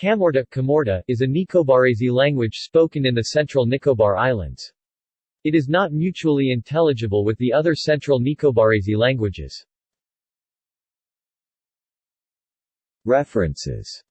Kamorta, Kamorta is a Nicobarese language spoken in the central Nicobar Islands. It is not mutually intelligible with the other central Nicobarese languages. References